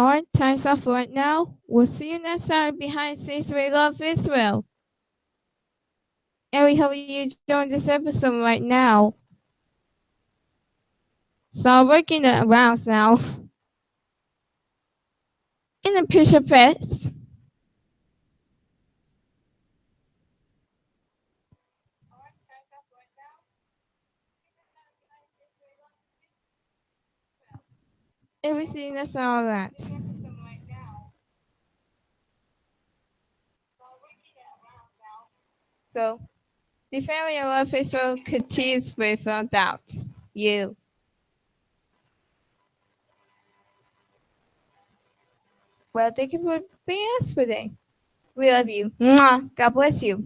Alright, time's off right now. We'll see you next time behind scenes we love Israel. And we hope you enjoyed this episode right now. So working the rounds now. In the picture fest. Everything that's all that. So, the family of Facebook continues without doubt. You. Well, thank you for being us today. We love you. God bless you.